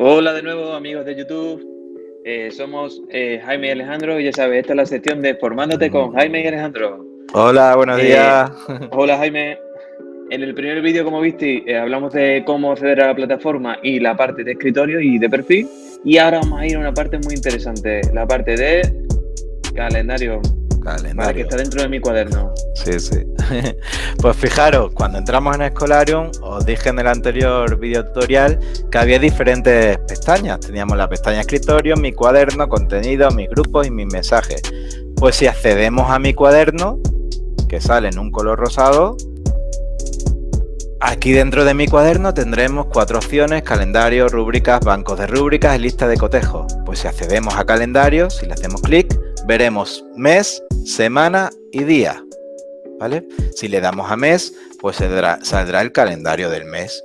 Hola de nuevo amigos de YouTube. Eh, somos eh, Jaime y Alejandro y ya sabes, esta es la sección de Formándote con Jaime y Alejandro. Hola, buenos Eh, días. Hola Jaime. En el primer vídeo, como viste, hablamos de cómo acceder a la plataforma y la parte de escritorio y de perfil. Y ahora vamos a ir a una parte muy interesante, la parte de calendario, vale, que Calendario. está dentro de mi cuaderno. Sí, sí. Pues fijaros, cuando entramos en Escolarium, os dije en el anterior video tutorial que había diferentes pestañas. Teníamos la pestaña escritorio, mi cuaderno, contenido, mis grupos y mis mensajes. Pues si accedemos a mi cuaderno, que sale en un color rosado, aquí dentro de mi cuaderno tendremos cuatro opciones, calendario, rúbricas, bancos de rúbricas y lista de cotejo. Pues si accedemos a calendario, si le hacemos clic, veremos mes, semana y día. ¿Vale? Si le damos a mes, pues saldrá, saldrá el calendario del mes.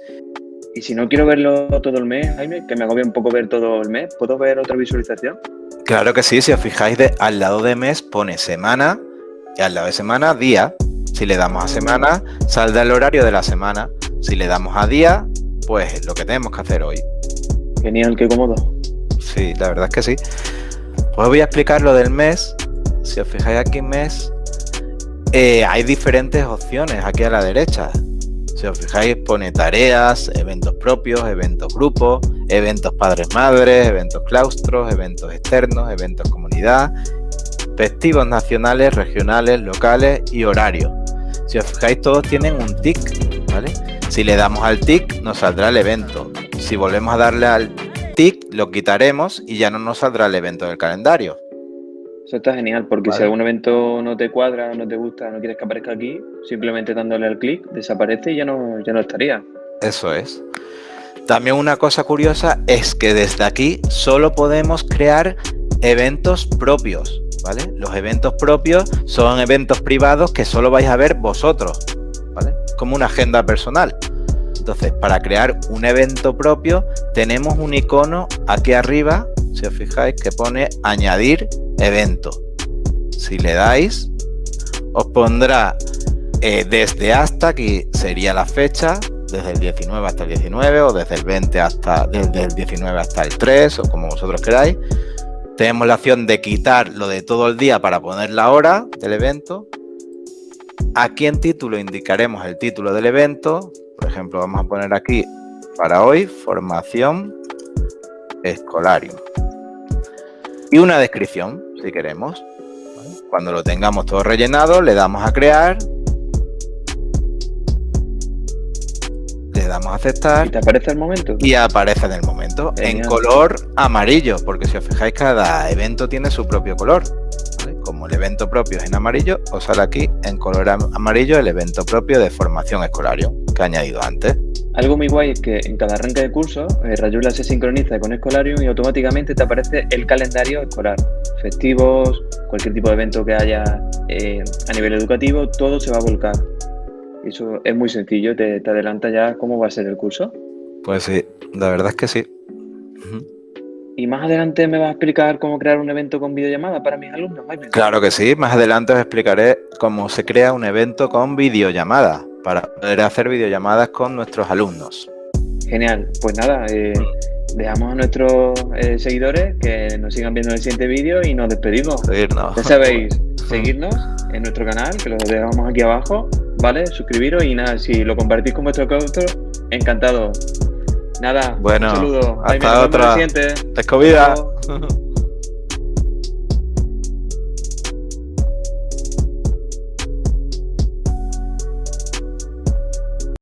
Y si no quiero verlo todo el mes, Jaime, que me agobia un poco ver todo el mes, ¿puedo ver otra visualización? Claro que sí, si os fijáis, de, al lado de mes pone semana y al lado de semana día. Si le damos a semana, saldrá el horario de la semana. Si le damos a día, pues lo que tenemos que hacer hoy. Genial, qué cómodo. Sí, la verdad es que sí. Os voy a explicar lo del mes. Si os fijáis aquí mes, eh, hay diferentes opciones aquí a la derecha. Si os fijáis, pone tareas, eventos propios, eventos grupos, eventos padres-madres, eventos claustros, eventos externos, eventos comunidad, festivos nacionales, regionales, locales y horarios. Si os fijáis, todos tienen un tic, ¿vale? Si le damos al tic, nos saldrá el evento. Si volvemos a darle al tic, lo quitaremos y ya no nos saldrá el evento del calendario. Eso está genial, porque si algún evento no te cuadra, no te gusta, no quieres que aparezca aquí, simplemente dándole al clic, desaparece y ya no, ya no estaría. Eso es. También una cosa curiosa es que desde aquí solo podemos crear eventos propios, ¿vale? Los eventos propios son eventos privados que solo vais a ver vosotros, ¿vale? Como una agenda personal. Entonces, para crear un evento propio, tenemos un icono aquí arriba, si os fijáis, que pone añadir evento. Si le dais, os pondrá eh, desde hasta, aquí sería la fecha, desde el 19 hasta el 19 o desde el 20 hasta desde el 19 hasta el 3 o como vosotros queráis. Tenemos la opción de quitar lo de todo el día para poner la hora del evento. Aquí en título indicaremos el título del evento. Por ejemplo, vamos a poner aquí para hoy formación escolarium. Y una descripción, si queremos. Cuando lo tengamos todo rellenado, le damos a crear. Le damos a aceptar ¿Y te aparece el momento? y aparece en el momento en color amarillo, porque si os fijáis cada evento tiene su propio color. ¿vale? Como el evento propio es en amarillo, os sale aquí en color am- amarillo el evento propio de formación escolarium que he añadido antes. Algo muy guay es que en cada arranque de curso, eh, Rayula se sincroniza con Escolarium y automáticamente te aparece el calendario escolar. Festivos, cualquier tipo de evento que haya eh, a nivel educativo, todo se va a volcar. Eso es muy sencillo, te, te adelanta ya cómo va a ser el curso. Pues sí, la verdad es que sí. Y más adelante me vas a explicar cómo crear un evento con videollamada para mis alumnos. Claro que sí, más adelante os explicaré cómo se crea un evento con videollamada para poder hacer videollamadas con nuestros alumnos. Genial, pues nada, eh, dejamos a nuestros eh, seguidores que nos sigan viendo en el siguiente vídeo y nos despedimos. Seguirnos. Ya sabéis, seguirnos en nuestro canal, que lo dejamos aquí abajo, ¿vale? Suscribiros y nada, si lo compartís con vuestro claustro, encantado. Nada, Bueno, un saludo. hasta el otra. siguiente. Escobida.